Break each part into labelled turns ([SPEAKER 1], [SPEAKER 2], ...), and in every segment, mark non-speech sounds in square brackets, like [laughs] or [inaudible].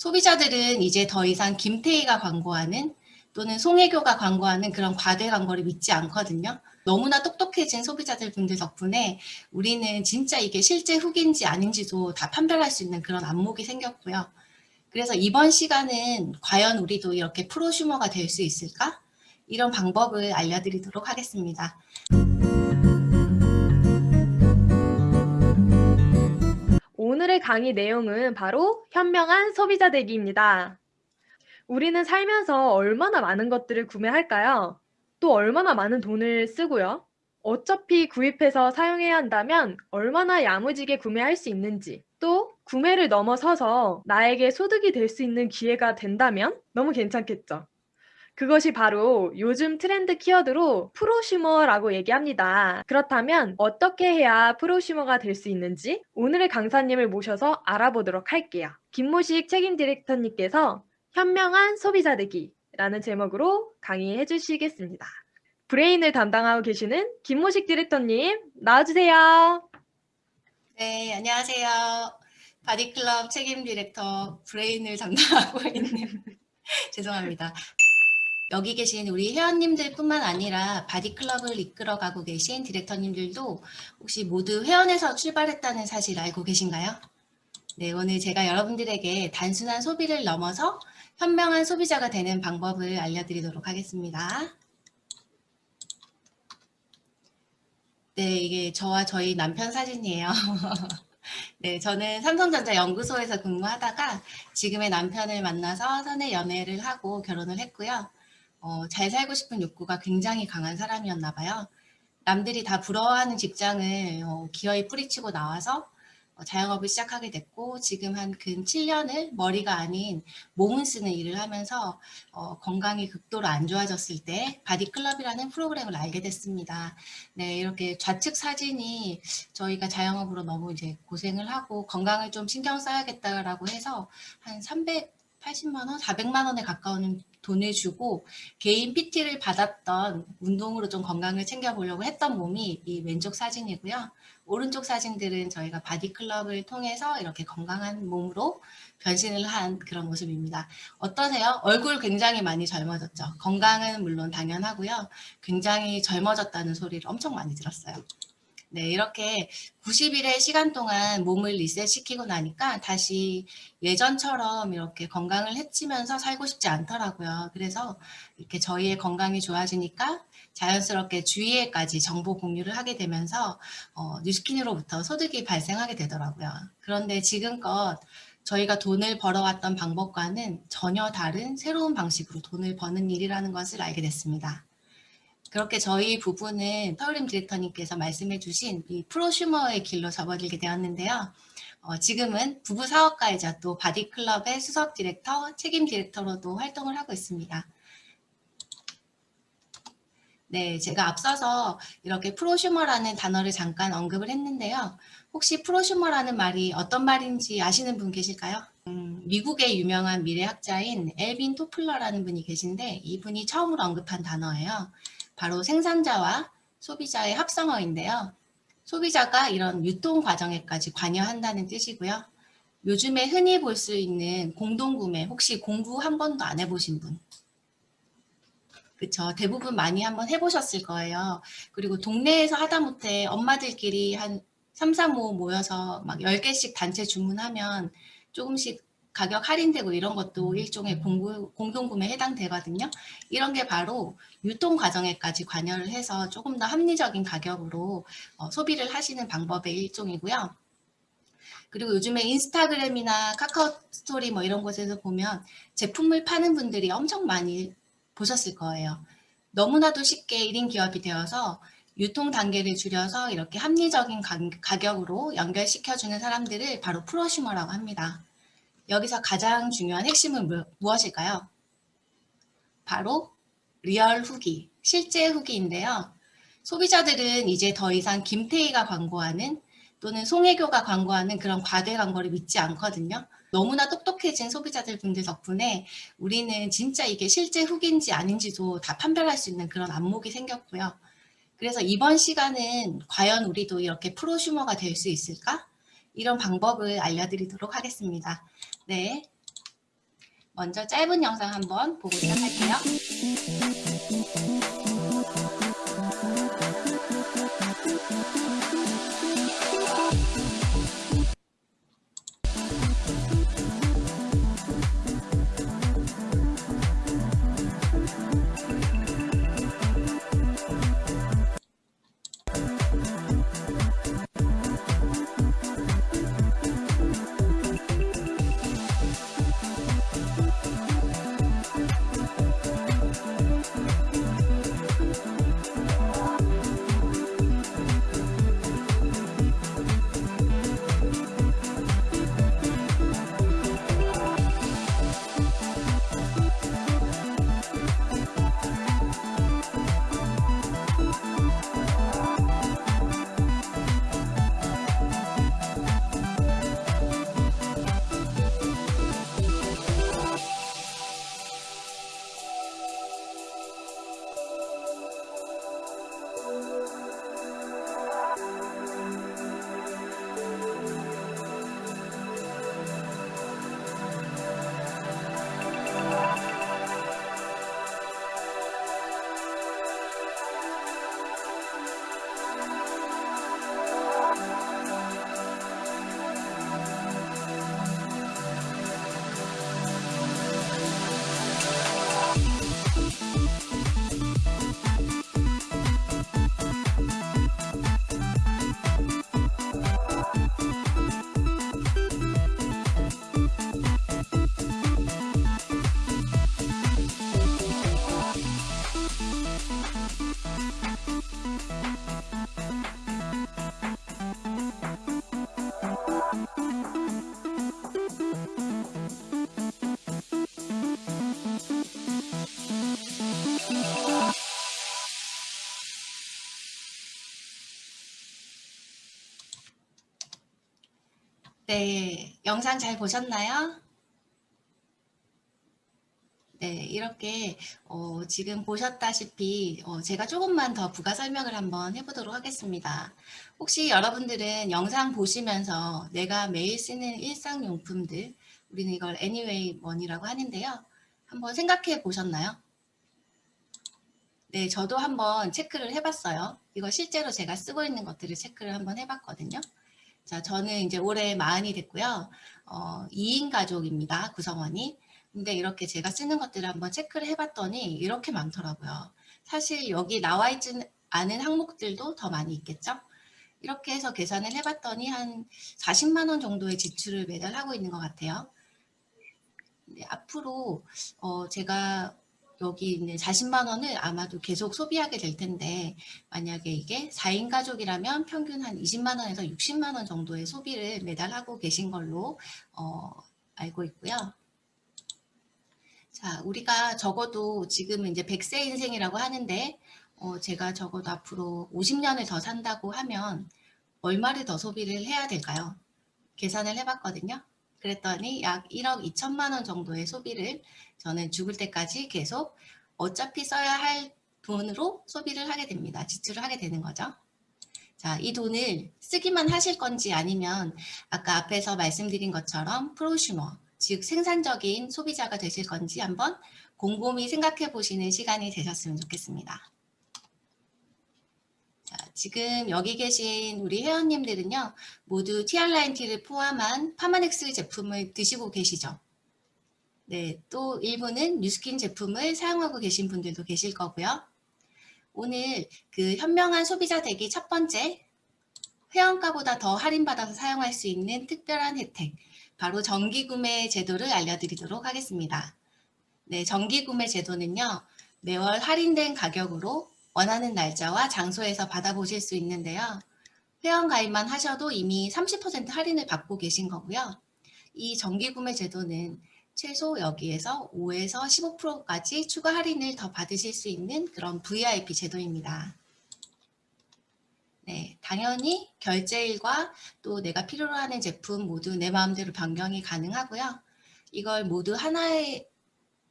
[SPEAKER 1] 소비자들은 이제 더 이상 김태희가 광고하는 또는 송혜교가 광고하는 그런 과대 광고를 믿지 않거든요. 너무나 똑똑해진 소비자들 분들 덕분에 우리는 진짜 이게 실제 후기인지 아닌지도 다 판별할 수 있는 그런 안목이 생겼고요. 그래서 이번 시간은 과연 우리도 이렇게 프로슈머가 될 수 있을까? 이런 방법을 알려드리도록 하겠습니다.
[SPEAKER 2] 오늘의 강의 내용은 바로 현명한 소비자 되기입니다. 우리는 살면서 얼마나 많은 것들을 구매할까요? 또 얼마나 많은 돈을 쓰고요? 어차피 구입해서 사용해야 한다면 얼마나 야무지게 구매할 수 있는지 또 구매를 넘어서서 나에게 소득이 될 수 있는 기회가 된다면 너무 괜찮겠죠. 그것이 바로 요즘 트렌드 키워드로 프로슈머라고 얘기합니다. 그렇다면 어떻게 해야 프로슈머가 될 수 있는지 오늘의 강사님을 모셔서 알아보도록 할게요. 김모식 책임 디렉터님께서 현명한 소비자 되기 라는 제목으로 강의해 주시겠습니다. 브레인을 담당하고 계시는 김모식 디렉터님 나와주세요.
[SPEAKER 1] 네, 안녕하세요. 바디클럽 책임 디렉터 브레인을 담당하고 있는 [laughs] 죄송합니다. 여기 계신 우리 회원님들 뿐만 아니라 바디클럽을 이끌어가고 계신 디렉터님들도 혹시 모두 회원에서 출발했다는 사실 알고 계신가요? 네, 오늘 제가 여러분들에게 단순한 소비를 넘어서 현명한 소비자가 되는 방법을 알려드리도록 하겠습니다. 네, 이게 저와 저희 남편 사진이에요. [laughs] 네, 저는 삼성전자 연구소에서 근무하다가 지금의 남편을 만나서 선의 연애를 하고 결혼을 했고요. 어, 잘 살고 싶은 욕구가 굉장히 강한 사람이었나 봐요. 남들이 다 부러워하는 직장을 어, 기어이 뿌리치고 나와서 어, 자영업을 시작하게 됐고 지금 한 근 7년을 머리가 아닌 몸을 쓰는 일을 하면서 어, 건강이 극도로 안 좋아졌을 때 바디클럽이라는 프로그램을 알게 됐습니다. 네, 이렇게 좌측 사진이 저희가 자영업으로 너무 이제 고생을 하고 건강을 좀 신경 써야겠다라고 해서 한 380만 원, 400만 원에 가까운 돈을 주고 개인 PT를 받았던 운동으로 좀 건강을 챙겨보려고 했던 몸이 이 왼쪽 사진이고요. 오른쪽 사진들은 저희가 바디클럽을 통해서 이렇게 건강한 몸으로 변신을 한 그런 모습입니다. 어떠세요? 얼굴 굉장히 많이 젊어졌죠. 건강은 물론 당연하고요. 굉장히 젊어졌다는 소리를 엄청 많이 들었어요. 네, 이렇게 90일의 시간 동안 몸을 리셋시키고 나니까 다시 예전처럼 이렇게 건강을 해치면서 살고 싶지 않더라고요. 그래서 이렇게 저희의 건강이 좋아지니까 자연스럽게 주위에까지 정보 공유를 하게 되면서 어, 뉴스킨으로부터 소득이 발생하게 되더라고요. 그런데 지금껏 저희가 돈을 벌어왔던 방법과는 전혀 다른 새로운 방식으로 돈을 버는 일이라는 것을 알게 됐습니다. 그렇게 저희 부부는 서울림 디렉터님께서 말씀해 주신 이 프로슈머의 길로 접어들게 되었는데요. 어, 지금은 부부 사업가이자 또 바디클럽의 수석 디렉터, 책임 디렉터로도 활동을 하고 있습니다. 네, 제가 앞서서 이렇게 프로슈머라는 단어를 잠깐 언급을 했는데요. 혹시 프로슈머라는 말이 어떤 말인지 아시는 분 계실까요? 음, 미국의 유명한 미래학자인 엘빈 토플러라는 분이 계신데 이분이 처음으로 언급한 단어예요. 바로 생산자와 소비자의 합성어인데요. 소비자가 이런 유통 과정에까지 관여한다는 뜻이고요. 요즘에 흔히 볼 수 있는 공동구매 혹시 공부 한 번도 안 해보신 분? 그쵸. 대부분 많이 한번 해보셨을 거예요. 그리고 동네에서 하다못해 엄마들끼리 한 3, 4, 5 모여서 막 10개씩 단체 주문하면 조금씩 가격 할인되고 이런 것도 일종의 공구, 공동구매에 해당되거든요. 이런 게 바로 유통 과정에까지 관여를 해서 조금 더 합리적인 가격으로 어, 소비를 하시는 방법의 일종이고요. 그리고 요즘에 인스타그램이나 카카오 스토리 뭐 이런 곳에서 보면 제품을 파는 분들이 엄청 많이 보셨을 거예요. 너무나도 쉽게 1인 기업이 되어서 유통 단계를 줄여서 이렇게 합리적인 가격으로 연결시켜주는 사람들을 바로 프로슈머라고 합니다. 여기서 가장 중요한 핵심은 무엇일까요? 바로 real 후기, 실제 후기인데요. 소비자들은 이제 더 이상 김태희가 광고하는 또는 송혜교가 광고하는 그런 과대 광고를 믿지 않거든요. 너무나 똑똑해진 소비자들 분들 덕분에 우리는 진짜 이게 실제 후기인지 아닌지도 다 판별할 수 있는 그런 안목이 생겼고요. 그래서 이번 시간은 과연 우리도 이렇게 프로슈머가 될 수 있을까? 이런 방법을 알려드리도록 하겠습니다. 네. 먼저 짧은 영상 한번 보고 시작할게요. 네, 영상 잘 보셨나요? 네, 이렇게 어, 지금 보셨다시피 어, 제가 조금만 더 부가 설명을 한번 해보도록 하겠습니다. 혹시 여러분들은 영상 보시면서 내가 매일 쓰는 일상용품들, 우리는 이걸 Anyway Money라고 하는데요. 한번 생각해 보셨나요? 네, 저도 한번 체크를 해봤어요. 이거 실제로 제가 쓰고 있는 것들을 체크를 한번 해봤거든요. 자, 저는 이제 올해 마흔이 됐고요. 어, 2인 가족입니다. 구성원이. 근데 이렇게 제가 쓰는 것들을 한번 체크를 해봤더니 이렇게 많더라고요. 사실 여기 나와 있지 않은 항목들도 더 많이 있겠죠? 이렇게 해서 계산을 해봤더니 한 40만 원 정도의 지출을 매달 하고 있는 것 같아요. 네, 앞으로 어, 제가 여기 있는 40만 원을 아마도 계속 소비하게 될 텐데 만약에 이게 4인 가족이라면 평균 한 20만 원에서 60만 원 정도의 소비를 매달 하고 계신 걸로 어, 알고 있고요. 자, 우리가 적어도 지금 이제 100세 인생이라고 하는데 어, 제가 적어도 앞으로 50년을 더 산다고 하면 얼마를 더 소비를 해야 될까요? 계산을 해봤거든요. 그랬더니 약 1억 2천만 원 정도의 소비를 저는 죽을 때까지 계속 어차피 써야 할 돈으로 소비를 하게 됩니다. 지출을 하게 되는 거죠. 자, 이 돈을 쓰기만 하실 건지 아니면 아까 앞에서 말씀드린 것처럼 프로슈머, 즉 생산적인 소비자가 되실 건지 한번 곰곰이 생각해 보시는 시간이 되셨으면 좋겠습니다. 자, 지금 여기 계신 우리 회원님들은요. 모두 TR9T를 포함한 파마넥스 제품을 드시고 계시죠. 네, 또 일부는 뉴스킨 제품을 사용하고 계신 분들도 계실 거고요. 오늘 그 현명한 소비자 되기 첫 번째 회원가보다 더 할인받아서 사용할 수 있는 특별한 혜택 바로 정기구매 제도를 알려드리도록 하겠습니다. 네, 정기구매 제도는요. 매월 할인된 가격으로 원하는 날짜와 장소에서 받아보실 수 있는데요. 회원 가입만 하셔도 이미 30% 할인을 받고 계신 거고요. 이 정기구매 제도는 최소 여기에서 5에서 15%까지 추가 할인을 더 받으실 수 있는 그런 VIP 제도입니다. 네, 당연히 결제일과 또 내가 필요로 하는 제품 모두 내 마음대로 변경이 가능하고요. 이걸 모두 하나의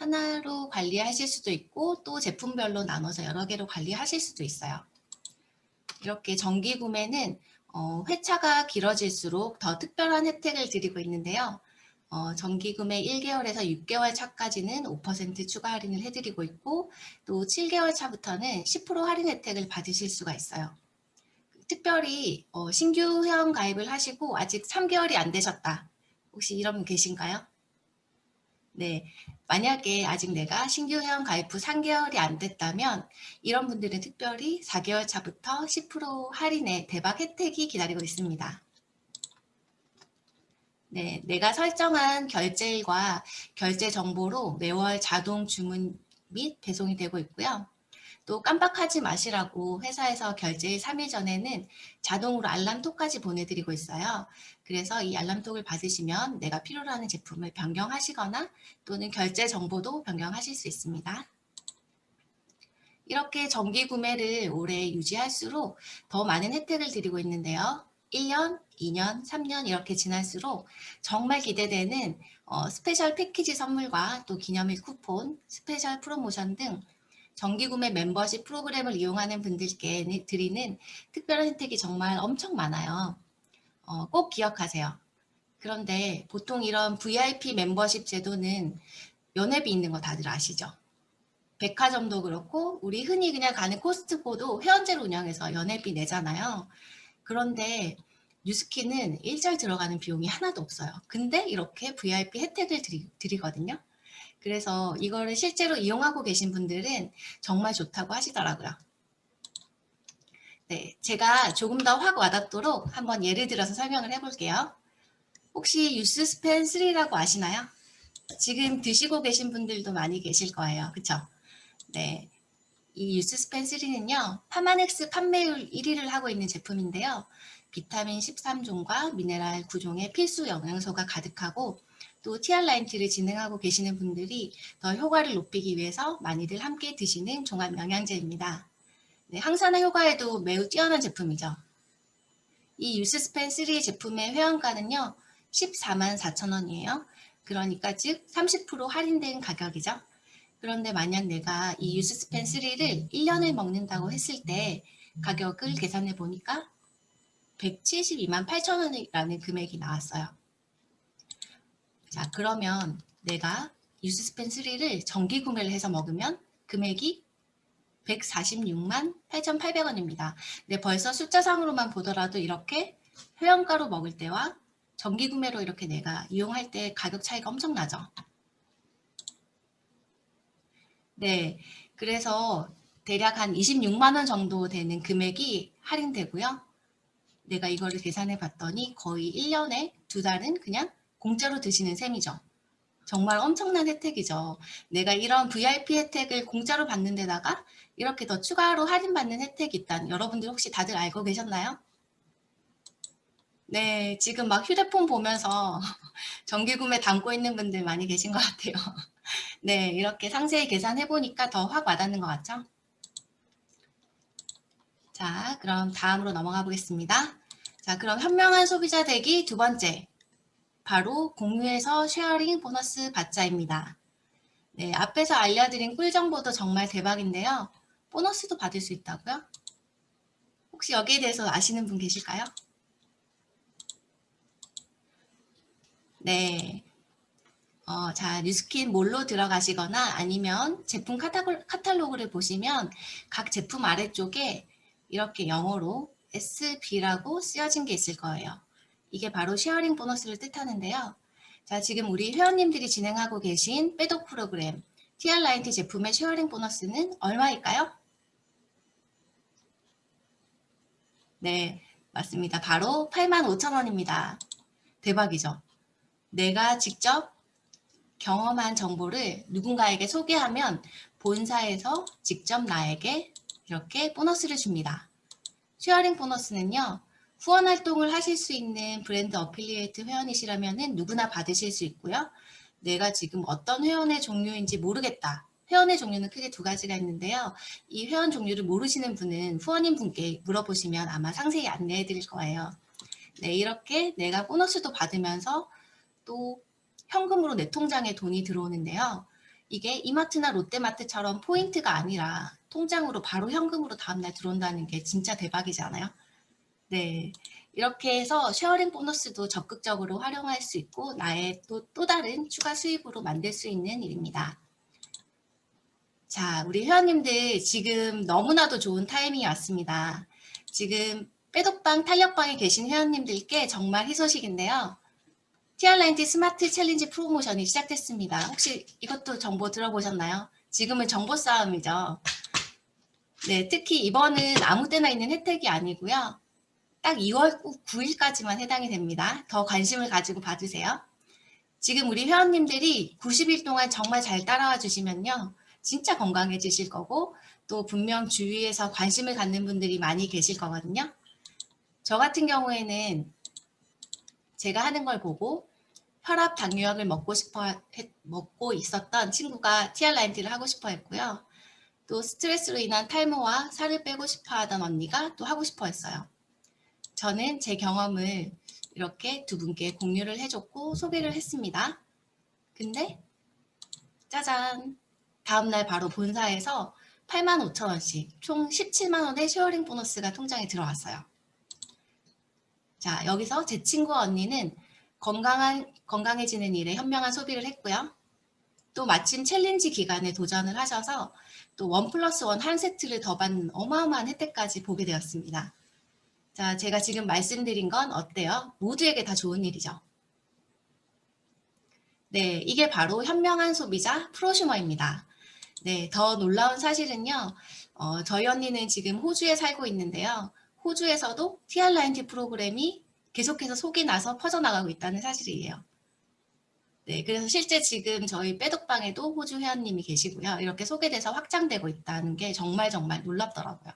[SPEAKER 1] 하나로 관리하실 수도 있고 또 제품별로 나눠서 여러 개로 관리하실 수도 있어요. 이렇게 정기 구매는 어, 회차가 길어질수록 더 특별한 혜택을 드리고 있는데요. 어, 정기 구매 1개월에서 6개월 차까지는 5% 추가 할인을 해드리고 있고 또 7개월 차부터는 10% 할인 혜택을 받으실 수가 있어요. 특별히 어, 신규 회원 가입을 하시고 아직 3개월이 안 되셨다. 혹시 이런 분 계신가요? 네, 만약에 아직 내가 신규 회원 가입 후 3개월이 안 됐다면 이런 분들은 특별히 4개월 차부터 10% 할인의 대박 혜택이 기다리고 있습니다. 네, 내가 설정한 결제일과 결제 정보로 매월 자동 주문 및 배송이 되고 있고요. 또 깜빡하지 마시라고 회사에서 결제일 3일 전에는 자동으로 알람톡까지 보내드리고 있어요. 그래서 이 알람톡을 받으시면 내가 필요로 하는 제품을 변경하시거나 또는 결제 정보도 변경하실 수 있습니다. 이렇게 정기 구매를 오래 유지할수록 더 많은 혜택을 드리고 있는데요. 1년, 2년, 3년 이렇게 지날수록 정말 기대되는 어, special 패키지 선물과 또 기념일 쿠폰, special 프로모션 등 정기구매 멤버십 프로그램을 이용하는 분들께 드리는 특별한 혜택이 정말 엄청 많아요. 어, 꼭 기억하세요. 그런데 보통 이런 VIP 멤버십 제도는 연회비 있는 거 다들 아시죠? 백화점도 그렇고 우리 흔히 그냥 가는 코스트코도 회원제로 운영해서 연회비 내잖아요. 그런데 뉴스키는 일절 들어가는 비용이 하나도 없어요. 근데 이렇게 VIP 혜택을 드리, 드리거든요. 그래서 이거를 실제로 이용하고 계신 분들은 정말 좋다고 하시더라고요. 네, 제가 조금 더 확 와닿도록 한번 예를 들어서 설명을 해볼게요. 혹시 유스스펜 3라고 아시나요? 지금 드시고 계신 분들도 많이 계실 거예요. 그쵸? 네. 이 유스스펜 3는요. 파마넥스 판매율 1위를 하고 있는 제품인데요. 비타민 13종과 미네랄 9종의 필수 영양소가 가득하고 또 TR9T를 진행하고 계시는 분들이 더 효과를 높이기 위해서 많이들 함께 드시는 종합 영양제입니다. 네, 항산화 효과에도 매우 뛰어난 제품이죠. 이 유스스펜 3 제품의 회원가는요. 14만 4천 원이에요. 그러니까 즉 30% 할인된 가격이죠. 그런데 만약 내가 이 유스스펜 3를 1년을 먹는다고 했을 때 가격을 계산해 보니까 172만 8천 원이라는 금액이 나왔어요. 자 그러면 내가 유스스펜 3를 정기 구매를 해서 먹으면 금액이 146만 8,800원입니다. 네, 벌써 숫자상으로만 보더라도 이렇게 회원가로 먹을 때와 정기 구매로 이렇게 내가 이용할 때 가격 차이가 엄청 나죠. 네, 그래서 대략 한 26만 원 정도 되는 금액이 할인되고요. 내가 이거를 계산해 봤더니 거의 1년에 두 달은 그냥 공짜로 드시는 셈이죠. 정말 엄청난 혜택이죠. 내가 이런 VIP 혜택을 공짜로 받는 데다가 이렇게 더 추가로 할인받는 혜택이 있다는 여러분들 혹시 다들 알고 계셨나요? 네, 지금 막 휴대폰 보면서 [laughs] 정기구매 담고 있는 분들 많이 계신 것 같아요. [laughs] 네, 이렇게 상세히 계산해 보니까 더 확 와닿는 것 같죠? 자, 그럼 다음으로 넘어가 보겠습니다. 자, 그럼 현명한 소비자 되기 두 번째. 바로 공유해서 sharing 보너스 받자입니다. 네, 앞에서 알려드린 꿀 정보도 정말 대박인데요. 보너스도 받을 수 있다고요? 혹시 여기에 대해서 아시는 분 계실까요? 네. 어, 자, 뉴스킨 몰로 들어가시거나 아니면 제품 카탈로그를 보시면 각 제품 아래쪽에 이렇게 영어로 SB라고 쓰여진 게 있을 거예요. 이게 바로 sharing 보너스를 뜻하는데요. 자, 지금 우리 회원님들이 진행하고 계신 빼독 프로그램 TR90 제품의 sharing 보너스는 얼마일까요? 네, 맞습니다. 바로 85,000원입니다. 대박이죠? 내가 직접 경험한 정보를 누군가에게 소개하면 본사에서 직접 나에게 이렇게 보너스를 줍니다. sharing 보너스는요. 후원 활동을 하실 수 있는 brand affiliate 회원이시라면 누구나 받으실 수 있고요. 내가 지금 어떤 회원의 종류인지 모르겠다. 회원의 종류는 크게 두 가지가 있는데요. 이 회원 종류를 모르시는 분은 후원인 분께 물어보시면 아마 상세히 안내해 드릴 거예요. 네, 이렇게 내가 보너스도 받으면서 또 현금으로 내 통장에 돈이 들어오는데요. 이게 이마트나 롯데마트처럼 포인트가 아니라 통장으로 바로 현금으로 다음날 들어온다는 게 진짜 대박이지 않아요? 네. 이렇게 해서 sharing 보너스도 적극적으로 활용할 수 있고 나의 또, 또 다른 추가 수입으로 만들 수 있는 일입니다. 자, 우리 회원님들 지금 너무나도 좋은 타이밍이 왔습니다. 지금 빼독방, 탄력방에 계신 회원님들께 정말 희소식인데요. TR90 스마트 챌린지 프로모션이 시작됐습니다. 혹시 이것도 정보 들어보셨나요? 지금은 정보 싸움이죠. 네, 특히 이번은 아무 때나 있는 혜택이 아니고요. 딱 2월 9일까지만 해당이 됩니다. 더 관심을 가지고 봐주세요. 지금 우리 회원님들이 90일 동안 정말 잘 따라와 주시면요. 진짜 건강해지실 거고 또 분명 주위에서 관심을 갖는 분들이 많이 계실 거거든요. 저 같은 경우에는 제가 하는 걸 보고 혈압 당뇨약을 먹고 싶어 했, 먹고 있었던 친구가 TR90를 하고 싶어 했고요. 또 스트레스로 인한 탈모와 살을 빼고 싶어 하던 언니가 또 하고 싶어 했어요. 저는 제 경험을 이렇게 두 분께 공유를 해줬고 소개를 했습니다. 근데 짜잔 다음날 바로 본사에서 85,000원씩 총 17만 원의 sharing 보너스가 통장에 들어왔어요. 자 여기서 제 친구 언니는 건강한, 건강해지는 일에 현명한 소비를 했고요. 또 마침 챌린지 기간에 도전을 하셔서 또 one plus one 한 세트를 더 받는 어마어마한 혜택까지 보게 되었습니다. 자, 제가 지금 말씀드린 건 어때요? 모두에게 다 좋은 일이죠. 네, 이게 바로 현명한 소비자 프로슈머입니다. 네, 더 놀라운 사실은요. 어, 저희 언니는 지금 호주에 살고 있는데요. 호주에서도 TR90 프로그램이 계속해서 소문이 나서 퍼져나가고 있다는 사실이에요. 네, 그래서 실제 지금 저희 빼독방에도 호주 회원님이 계시고요. 이렇게 소개돼서 확장되고 있다는 게 정말 정말 놀랍더라고요.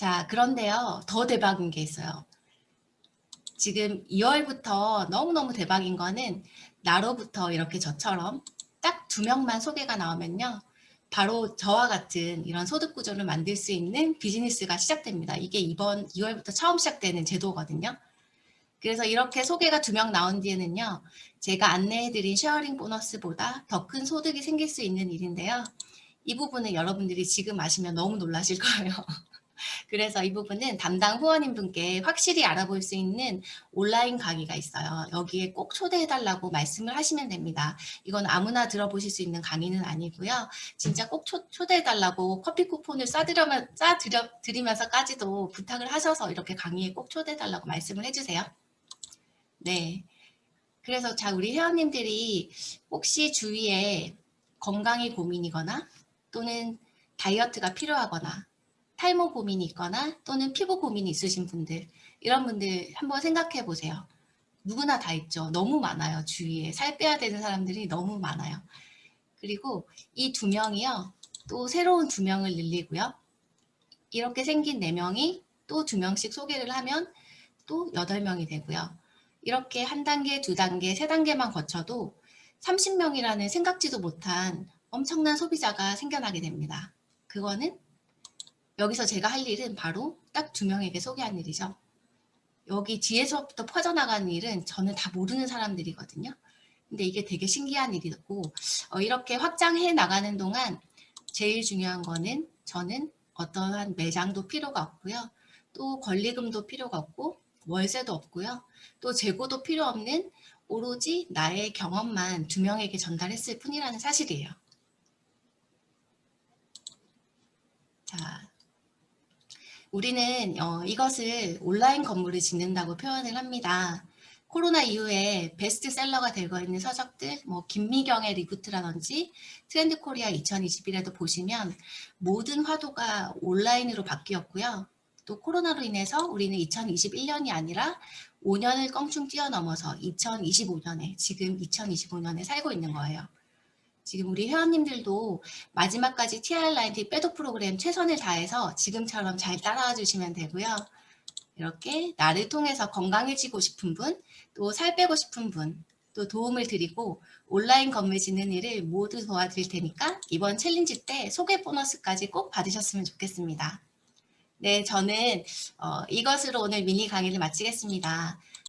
[SPEAKER 1] 자, 그런데요. 더 대박인 게 있어요. 지금 2월부터 너무너무 대박인 거는 나로부터 이렇게 저처럼 딱 두 명만 소개가 나오면요. 바로 저와 같은 이런 소득 구조를 만들 수 있는 비즈니스가 시작됩니다. 이게 이번 2월부터 처음 시작되는 제도거든요. 그래서 이렇게 소개가 두 명 나온 뒤에는요. 제가 안내해드린 sharing 보너스보다 더 큰 소득이 생길 수 있는 일인데요. 이 부분은 여러분들이 지금 아시면 너무 놀라실 거예요. [laughs] 그래서 이 부분은 담당 후원인 분께 확실히 알아볼 수 있는 온라인 강의가 있어요. 여기에 꼭 초대해달라고 말씀을 하시면 됩니다. 이건 아무나 들어보실 수 있는 강의는 아니고요. 진짜 꼭 초, 초대해달라고 커피 쿠폰을 쏴드려, 쏴드리면서까지도 부탁을 하셔서 이렇게 강의에 꼭 초대해달라고 말씀을 해주세요. 네. 그래서 자 우리 회원님들이 혹시 주위에 건강이 고민이거나 또는 다이어트가 필요하거나 탈모 고민이 있거나 또는 피부 고민이 있으신 분들 이런 분들 한번 생각해 보세요. 누구나 다 있죠. 너무 많아요. 주위에 살 빼야 되는 사람들이 너무 많아요. 그리고 이 두 명이요. 또 새로운 두 명을 늘리고요. 이렇게 생긴 네 명이 또 두 명씩 소개를 하면 또 여덟 명이 되고요. 이렇게 한 단계, 두 단계, 세 단계만 거쳐도 30명이라는 생각지도 못한 엄청난 소비자가 생겨나게 됩니다. 그거는 여기서 제가 할 일은 바로 딱 두 명에게 소개한 일이죠. 여기 뒤에서부터 퍼져나가는 일은 저는 다 모르는 사람들이거든요. 근데 이게 되게 신기한 일이고 어, 이렇게 확장해 나가는 동안 제일 중요한 거는 저는 어떠한 매장도 필요가 없고요. 또 권리금도 필요가 없고 월세도 없고요. 또 재고도 필요 없는 오로지 나의 경험만 두 명에게 전달했을 뿐이라는 사실이에요. 자, 우리는 어, 이것을 온라인 건물을 짓는다고 표현을 합니다. 코로나 이후에 베스트셀러가 되고 있는 서적들, 뭐 김미경의 리부트라든지 트렌드 코리아 2021에도 보시면 모든 화두가 온라인으로 바뀌었고요. 또 코로나로 인해서 우리는 2021년이 아니라 5년을 껑충 뛰어넘어서 2025년에 지금 2025년에 살고 있는 거예요. 지금 우리 회원님들도 마지막까지 TR90 빼독 프로그램 최선을 다해서 지금처럼 잘 따라와 주시면 되고요. 이렇게 나를 통해서 건강해지고 싶은 분, 또 살 빼고 싶은 분, 또 도움을 드리고 온라인 건물 짓는 일을 모두 도와드릴 테니까 이번 챌린지 때 소개 보너스까지 꼭 받으셨으면 좋겠습니다. 네, 저는 어, 이것으로 오늘 미니 강의를 마치겠습니다.